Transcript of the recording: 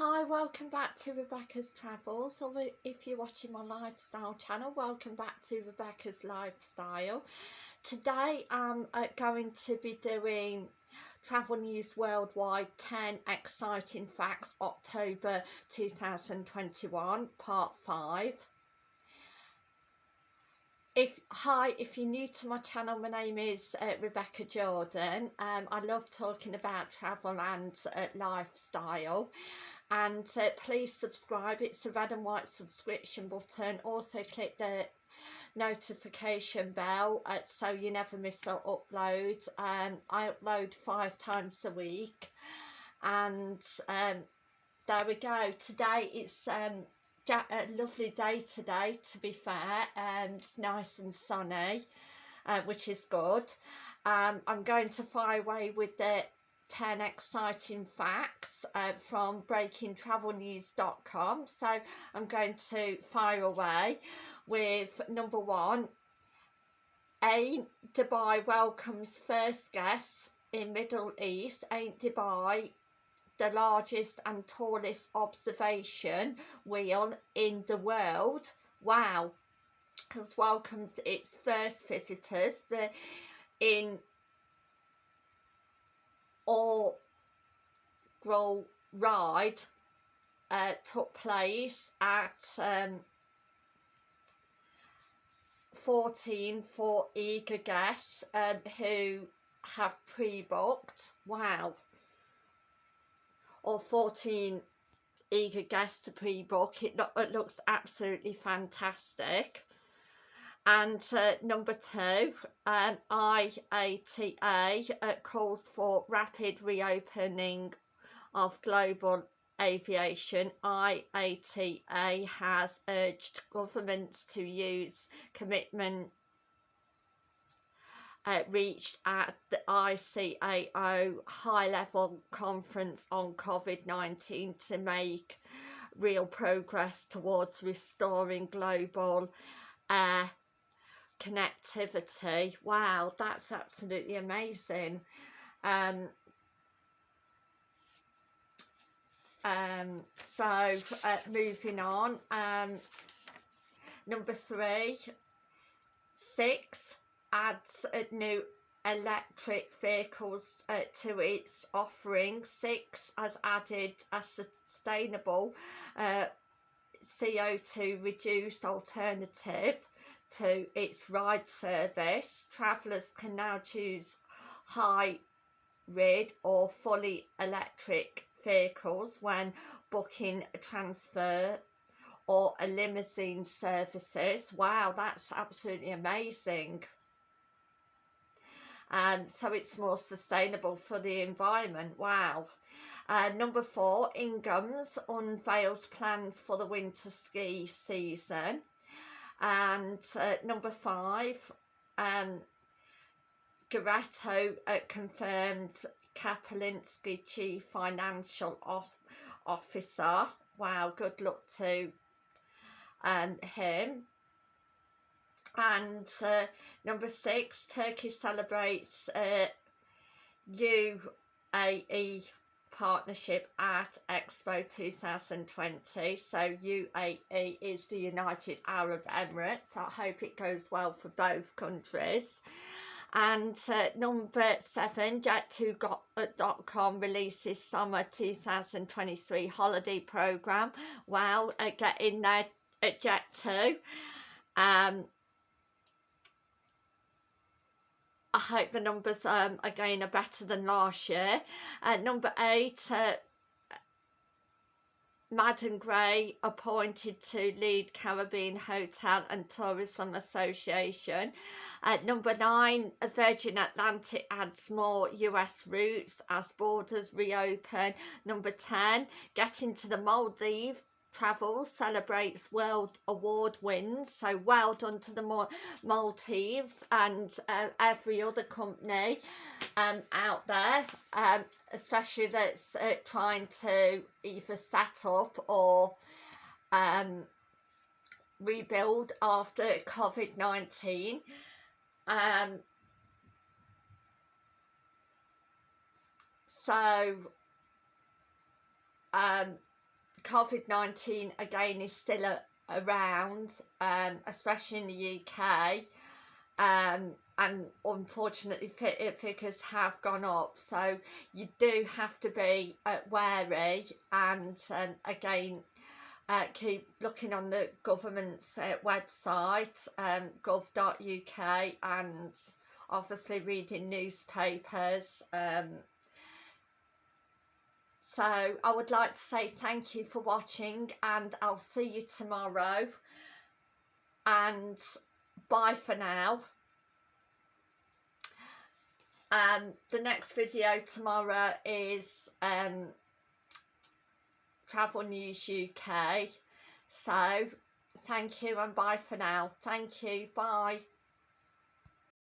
Hi, welcome back to Rebecca's Travels, or if you're watching my lifestyle channel, welcome back to Rebecca's Lifestyle. Today I'm uh, going to be doing Travel News Worldwide 10 Exciting Facts October 2021, Part 5. If Hi, if you're new to my channel, my name is uh, Rebecca Jordan. Um, I love talking about travel and uh, lifestyle and uh, please subscribe it's a red and white subscription button. Also click the notification bell uh, so you never miss an upload um, I upload five times a week. And um, there we go. Today it's um, a lovely day today to be fair. And um, it's nice and sunny uh, which is good. Um, I'm going to fire away with the 10 exciting facts uh, from breakingtravelnews.com so I'm going to fire away with number one. Ain Dubai welcomes first guests in Middle East? Ain Dubai the largest and tallest observation wheel in the world? Wow. Has welcomed its first visitors. The in or grow ride uh, took place at um, 14 for eager guests um, who have pre-booked. Wow. Or 14 eager guests to pre-book. It, lo it looks absolutely fantastic and uh, number two, um, IATA uh, calls for rapid reopening of global aviation. IATA has urged governments to use commitment uh, reached at the ICAO high-level conference on COVID-19 to make real progress towards restoring global air connectivity. Wow that's absolutely amazing. Um um so uh, moving on um number three Sixt adds a new electric vehicles uh, to its offering. Sixt has added a sustainable uh, CO2 reduced alternative to its ride service, travellers can now choose hybrid or fully electric vehicles when booking a transfer or a limousine services. Wow, that's absolutely amazing. And um, so it's more sustainable for the environment. Wow. Uh, number four, Inghams unveils plans for the winter ski season and uh, number five um Garetto uh, confirmed Kapelinski chief financial off officer. Wow good luck to um him. And uh, number six Turkey celebrates uh, UAE partnership at Expo 2020 so UAE is the United Arab Emirates. I hope it goes well for both countries. And uh, number seven jet2.com releases summer 2023 holiday program wow uh, get in there at jet2 um I hope the numbers um, again are better than last year. Uh, number eight, uh, Madden Gray appointed to lead Caribbean Hotel and Tourism Association. At number nine, Virgin Atlantic adds more US routes as borders reopen. Number 10, getting to the Maldives Travels celebrates world award wins so well done to the Maltese and uh, every other company um, out there um, especially that's uh, trying to either set up or um, rebuild after COVID-19 um, so um, COVID-19 again is still a, around, um, especially in the UK, um, and unfortunately figures have gone up. So you do have to be uh, wary and um, again uh, keep looking on the government's uh, website um, gov.uk and obviously reading newspapers um, so I would like to say thank you for watching and I'll see you tomorrow. And bye for now. Um the next video tomorrow is um travel news uk so thank you and bye for now. Thank you. Bye